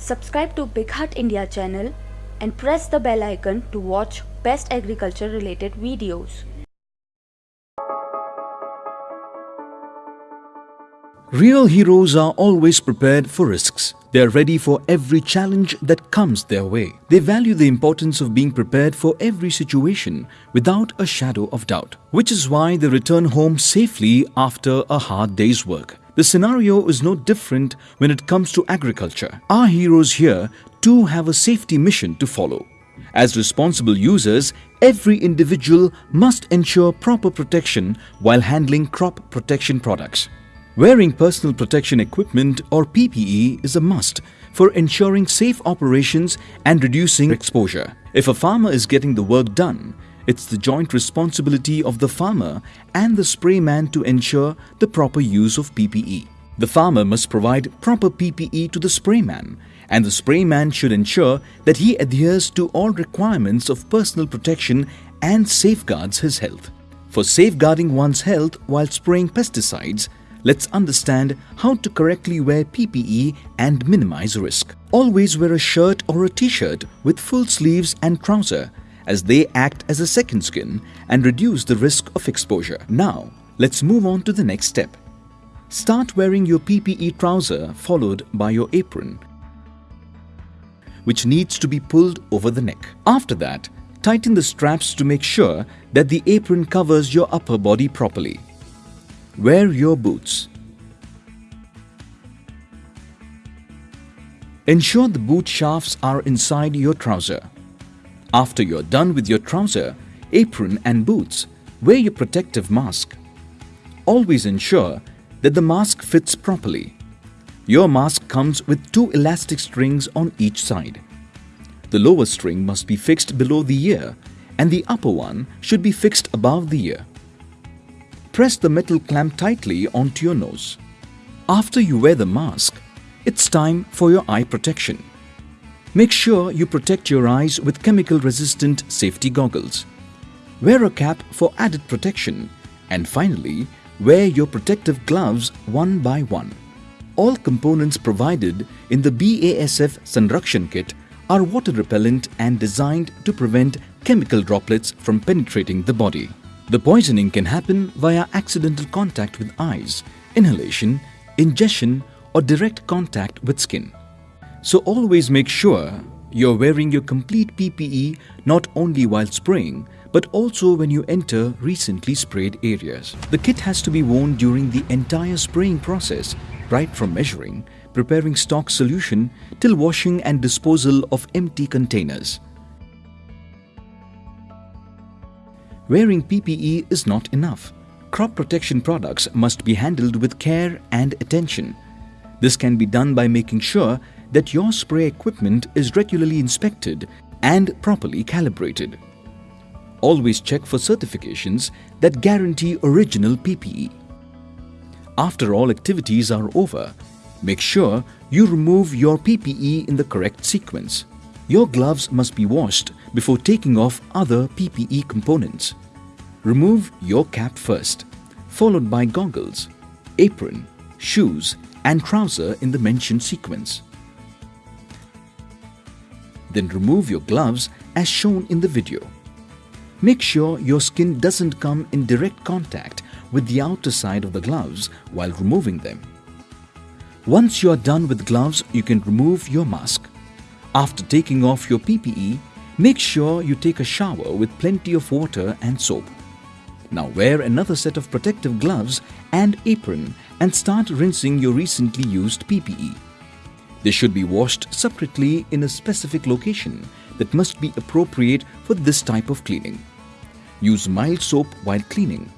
Subscribe to BigHaat India channel and press the bell icon to watch best agriculture related videos. Real heroes are always prepared for risks. They are ready for every challenge that comes their way. They value the importance of being prepared for every situation without a shadow of doubt, which is why they return home safely after a hard day's work. The scenario is no different when it comes to agriculture. Our heroes here too have a safety mission to follow. As responsible users, every individual must ensure proper protection while handling crop protection products. Wearing personal protection equipment or PPE is a must for ensuring safe operations and reducing exposure. If a farmer is getting the work done, it's the joint responsibility of the farmer and the sprayman to ensure the proper use of PPE. The farmer must provide proper PPE to the sprayman and the sprayman should ensure that he adheres to all requirements of personal protection and safeguards his health. For safeguarding one's health while spraying pesticides, let's understand how to correctly wear PPE and minimize risk. Always wear a shirt or a t-shirt with full sleeves and trouser as they act as a second skin and reduce the risk of exposure. Now, let's move on to the next step. Start wearing your PPE trouser followed by your apron which needs to be pulled over the neck. After that, tighten the straps to make sure that the apron covers your upper body properly. Wear your boots. Ensure the boot shafts are inside your trouser. After you're done with your trouser, apron and boots, wear your protective mask. Always ensure that the mask fits properly. Your mask comes with two elastic strings on each side. The lower string must be fixed below the ear and the upper one should be fixed above the ear. Press the metal clamp tightly onto your nose. After you wear the mask, it's time for your eye protection. Make sure you protect your eyes with chemical-resistant safety goggles. Wear a cap for added protection and finally, wear your protective gloves one by one. All components provided in the BASF Sanrakshan kit are water repellent and designed to prevent chemical droplets from penetrating the body. The poisoning can happen via accidental contact with eyes, inhalation, ingestion or direct contact with skin. So always make sure you're wearing your complete PPE not only while spraying but also when you enter recently sprayed areas. The kit has to be worn during the entire spraying process, right from measuring, preparing stock solution till washing and disposal of empty containers. Wearing PPE is not enough. Crop protection products must be handled with care and attention. This can be done by making sure that your spray equipment is regularly inspected and properly calibrated. Always check for certifications that guarantee original PPE. After all activities are over, make sure you remove your PPE in the correct sequence. Your gloves must be washed before taking off other PPE components. Remove your cap first, followed by goggles, apron, shoes and trouser in the mentioned sequence. Then remove your gloves as shown in the video. Make sure your skin doesn't come in direct contact with the outer side of the gloves while removing them. Once you are done with gloves, you can remove your mask. After taking off your PPE, make sure you take a shower with plenty of water and soap. Now wear another set of protective gloves and apron and start rinsing your recently used PPE. They should be washed separately in a specific location that must be appropriate for this type of cleaning. Use mild soap while cleaning.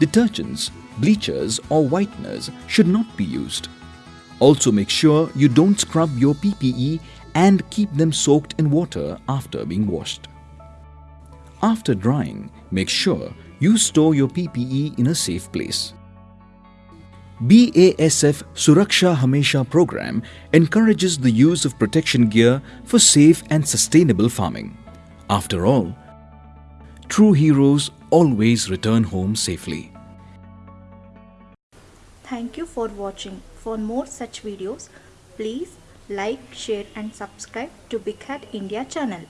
Detergents, bleachers or whiteners should not be used. Also make sure you don't scrub your PPE and keep them soaked in water after being washed. After drying, make sure you store your PPE in a safe place. BASF Suraksha Hamesha program encourages the use of protection gear for safe and sustainable farming. After all, true heroes always return home safely. Thank you for watching. For more such videos, please like, share and subscribe to BigHaat India channel.